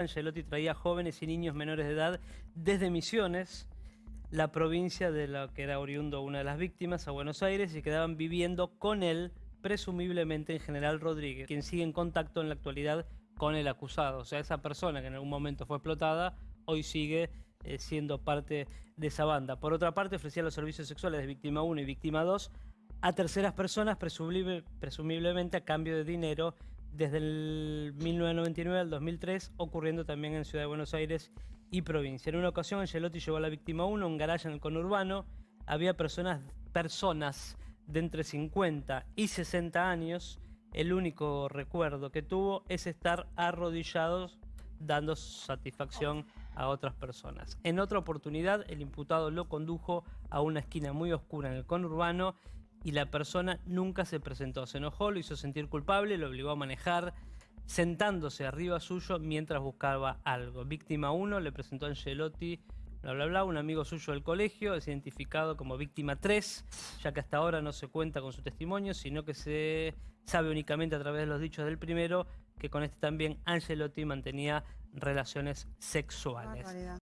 Angelotti traía jóvenes y niños menores de edad desde Misiones, la provincia de la que era oriundo una de las víctimas, a Buenos Aires, y quedaban viviendo con él, presumiblemente en General Rodríguez, quien sigue en contacto en la actualidad con el acusado. O sea, esa persona que en algún momento fue explotada, hoy sigue eh, siendo parte de esa banda. Por otra parte, ofrecía los servicios sexuales de víctima 1 y víctima 2 a terceras personas, presumiblemente a cambio de dinero desde el 1999 al 2003, ocurriendo también en Ciudad de Buenos Aires y provincia. En una ocasión, Angelotti llevó a la víctima 1 a un garaje en el conurbano. Había personas, personas de entre 50 y 60 años. El único recuerdo que tuvo es estar arrodillados dando satisfacción a otras personas. En otra oportunidad, el imputado lo condujo a una esquina muy oscura en el conurbano y la persona nunca se presentó. Se enojó, lo hizo sentir culpable, lo obligó a manejar sentándose arriba suyo mientras buscaba algo. Víctima 1 le presentó a Angelotti, bla bla bla, un amigo suyo del colegio, es identificado como víctima 3, ya que hasta ahora no se cuenta con su testimonio, sino que se sabe únicamente a través de los dichos del primero que con este también Angelotti mantenía relaciones sexuales.